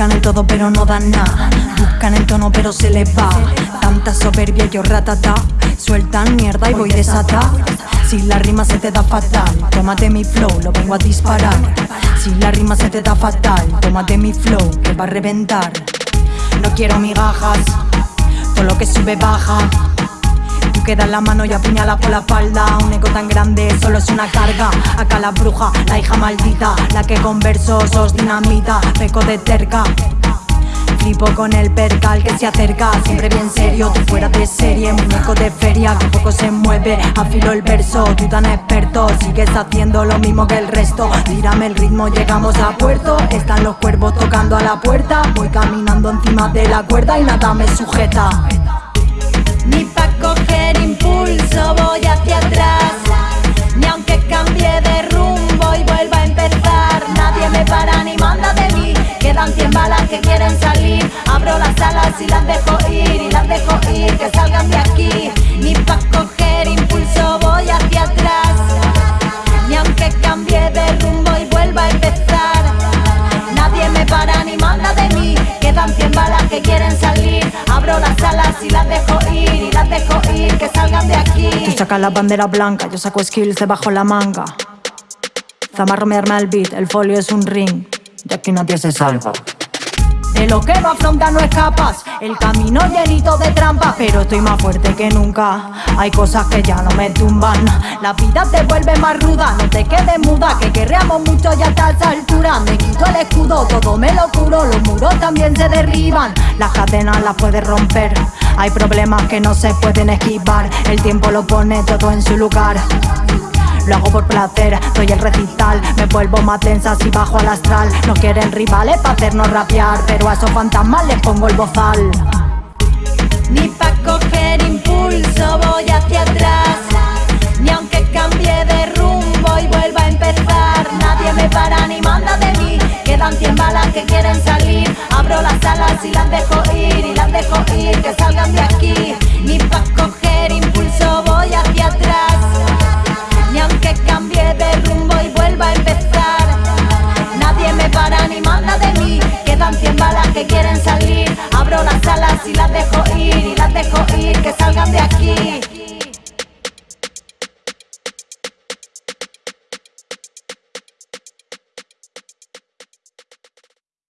Buscan el todo pero no dan nada. Buscan el tono pero se les va. Tanta soberbia yo ratata Sueltan mierda y voy desata Si la rima se te da fatal Tómate mi flow, lo vengo a disparar. Si la rima se te da fatal Tómate mi flow, que va a reventar. No quiero migajas Todo lo que sube baja Tú quedas la mano y apuñala por la espalda. Un ego tan grande solo es una carga. Acá la bruja, la hija maldita La que con versos os dinamita. Peco de terca. Flipo con el percal que se acerca. Siempre bien serio, tú fuera de serie Muñeco de feria. Que poco se mueve Afilo el verso, tú tan experto Sigues haciendo lo mismo que el resto. Tírame el ritmo, llegamos a puerto. Están los cuervos tocando a la puerta. Voy caminando encima de la cuerda y nada me sujeta. Ni coger impulso voy hacia atrás. Ni aunque cambie de rumbo y vuelva a empezar Nadie me para ni manda de mí. Quedan cien balas que quieren salir. Abro las alas y las dejo ir Y las dejo ir, que salgan de aquí. Ni pa' coger impulso voy hacia atrás. Ni aunque cambie de rumbo y vuelva a empezar Nadie me para ni manda de mí. Quedan cien balas que quieren salir. Abro las alas y las dejo ir las dejo ir, que salgan de Tú aquí sacas la bandera blanca, yo saco skills debajo la manga. Zamarro me arma el beat, el folio es un ring. Y aquí nadie se salva. De lo que no afronta no escapas El camino llenito de trampas. Pero estoy más fuerte que nunca Hay cosas que ya no me tumban. La vida te vuelve más ruda No te quedes muda Que querríamos mucho ya hasta esa altura. Me quito el escudo, todo me lo curo Los muros también se derriban. Las cadenas las puedes romper Hay problemas que no se pueden esquivar. El tiempo lo pone todo en su lugar. Lo hago por placer, doy el recital. Me vuelvo más tensa si bajo al astral. No quieren rivales para hacernos rapear Pero a esos fantasmas les pongo el bozal. Ni pa' coger y las dejo ir Y las dejo ir, que salgan de aquí. Ni pa' coger impulso voy hacia atrás. Ni aunque cambie de rumbo y vuelva a empezar. Nadie me para ni manda de mí. Quedan cien balas que quieren salir. Abro las alas y las dejo ir